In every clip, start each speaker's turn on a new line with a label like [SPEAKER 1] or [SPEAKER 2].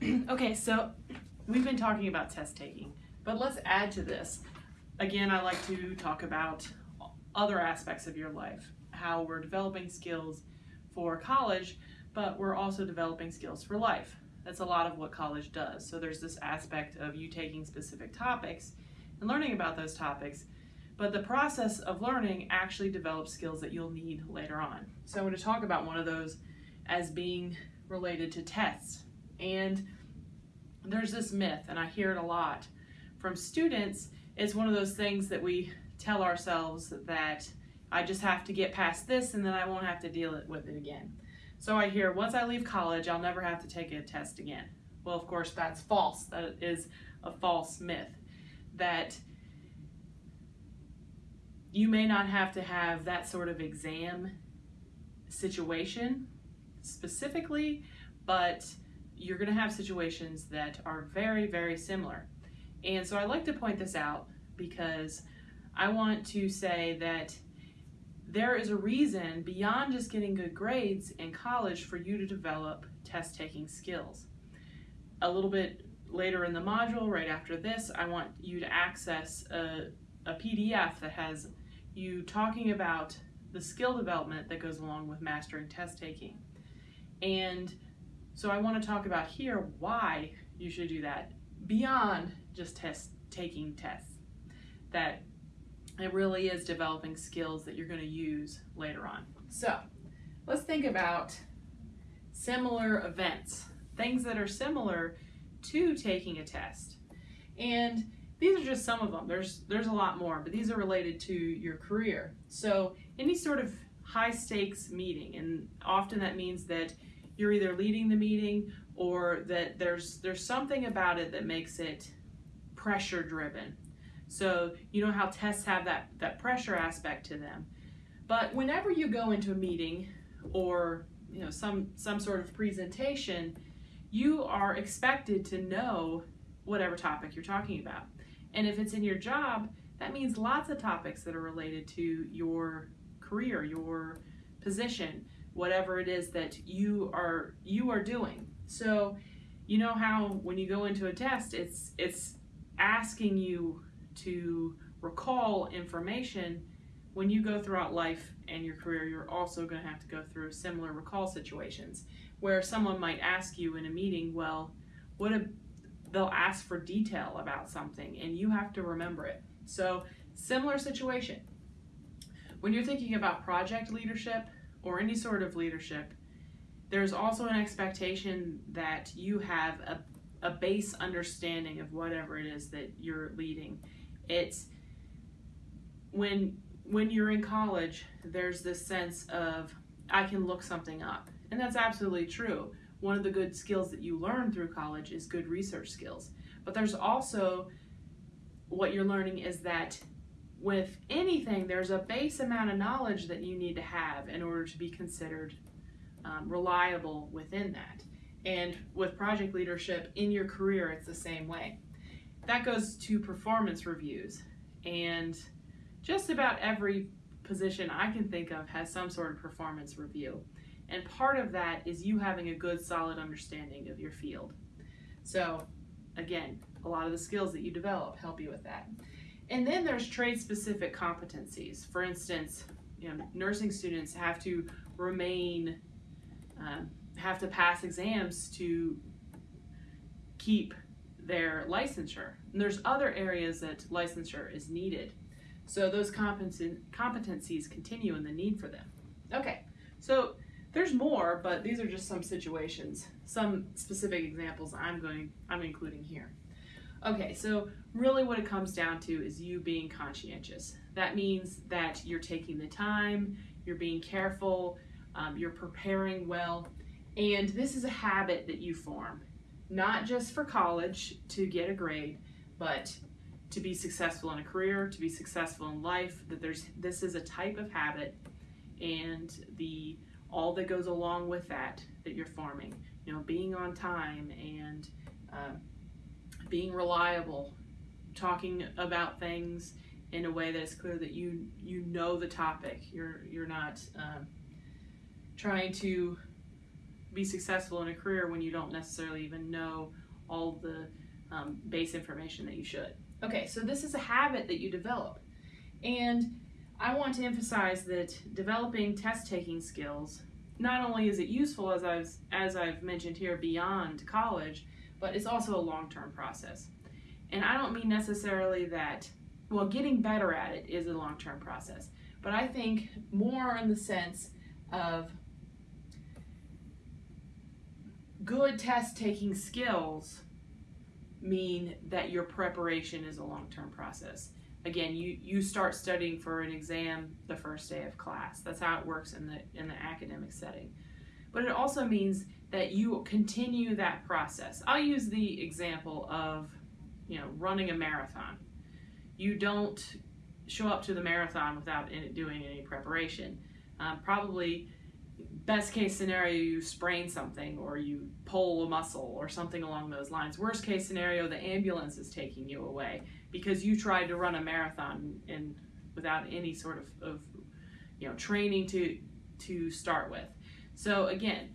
[SPEAKER 1] okay, so we've been talking about test taking, but let's add to this. Again, I like to talk about other aspects of your life, how we're developing skills for college, but we're also developing skills for life. That's a lot of what college does. So there's this aspect of you taking specific topics and learning about those topics, but the process of learning actually develops skills that you'll need later on. So I'm going to talk about one of those as being related to tests. And there's this myth, and I hear it a lot from students. It's one of those things that we tell ourselves that I just have to get past this and then I won't have to deal with it again. So I hear once I leave college, I'll never have to take a test again. Well, of course, that's false. That is a false myth. That you may not have to have that sort of exam situation specifically, but you're going to have situations that are very, very similar. And so I like to point this out because I want to say that there is a reason beyond just getting good grades in college for you to develop test taking skills. A little bit later in the module, right after this, I want you to access a, a PDF that has you talking about the skill development that goes along with mastering test taking. And so I want to talk about here why you should do that beyond just test taking tests. That it really is developing skills that you're going to use later on. So let's think about similar events, things that are similar to taking a test. And these are just some of them. There's there's a lot more, but these are related to your career. So any sort of high stakes meeting, and often that means that you're either leading the meeting or that there's there's something about it that makes it pressure driven. So you know how tests have that, that pressure aspect to them. But whenever you go into a meeting or you know some some sort of presentation, you are expected to know whatever topic you're talking about. And if it's in your job, that means lots of topics that are related to your career, your position, whatever it is that you are you are doing. So, you know how when you go into a test, it's it's asking you to recall information, when you go throughout life and your career, you're also going to have to go through similar recall situations where someone might ask you in a meeting, well, what a, they'll ask for detail about something and you have to remember it. So, similar situation. When you're thinking about project leadership or any sort of leadership, there's also an expectation that you have a, a base understanding of whatever it is that you're leading. It's when when you're in college there's this sense of i can look something up. And that's absolutely true. One of the good skills that you learn through college is good research skills. But there's also what you're learning is that with anything there's a base amount of knowledge that you need to have in order to be considered um, reliable within that and with project leadership in your career it's the same way that goes to performance reviews. And just about every position I can think of has some sort of performance review. And part of that is you having a good, solid understanding of your field. So, again, a lot of the skills that you develop help you with that. And then there's trade specific competencies. For instance, you know, nursing students have to remain, um, have to pass exams to keep their licensure. And there's other areas that licensure is needed. So those competencies continue in the need for them. Okay, so there's more, but these are just some situations, some specific examples I'm going I'm including here. Okay, so really what it comes down to is you being conscientious. That means that you're taking the time, you're being careful, um, you're preparing well, and this is a habit that you form not just for college to get a grade, but to be successful in a career, to be successful in life, that there's this is a type of habit and the all that goes along with that that you're forming. You know, being on time and uh, being reliable, talking about things in a way that is clear that you you know the topic. You're you're not um, trying to be successful in a career when you don't necessarily even know all the um, base information that you should. Okay, so this is a habit that you develop. And I want to emphasize that developing test taking skills not only is it useful as I've as I've mentioned here beyond college, but it's also a long-term process. And I don't mean necessarily that well, getting better at it is a long-term process, but I think more in the sense of good test taking skills mean that your preparation is a long-term process. Again you you start studying for an exam the first day of class. That's how it works in the in the academic setting. But it also means that you continue that process. I'll use the example of you know running a marathon. You don't show up to the marathon without doing any preparation. Um, probably best case scenario you sprain something or you pull a muscle or something along those lines. Worst case scenario the ambulance is taking you away because you tried to run a marathon and without any sort of, of you know training to to start with. So again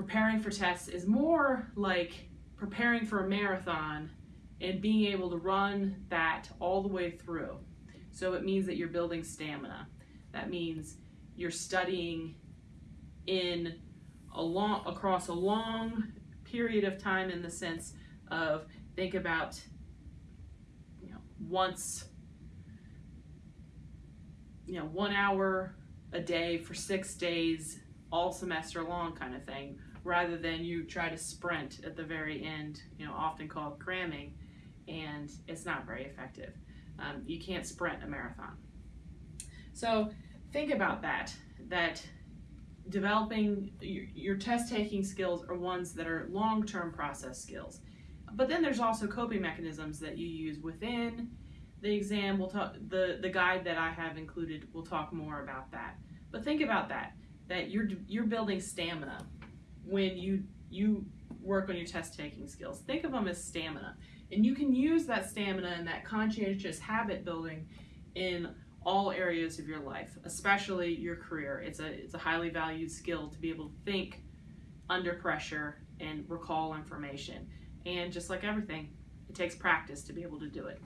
[SPEAKER 1] preparing for tests is more like preparing for a marathon and being able to run that all the way through. So it means that you're building stamina. That means you're studying in a long across a long period of time in the sense of think about you know, once, you know, one hour a day for six days, all semester long kind of thing, rather than you try to sprint at the very end, you know, often called cramming, and it's not very effective. Um, you can't sprint a marathon. So think about that, that developing your, your test taking skills are ones that are long term process skills. But then there's also coping mechanisms that you use within the exam. We'll talk the the guide that I have included. We'll talk more about that. But think about that that you're you're building stamina when you you work on your test taking skills. Think of them as stamina, and you can use that stamina and that conscientious habit building in all areas of your life, especially your career. It's a it's a highly valued skill to be able to think under pressure and recall information. And just like everything, it takes practice to be able to do it.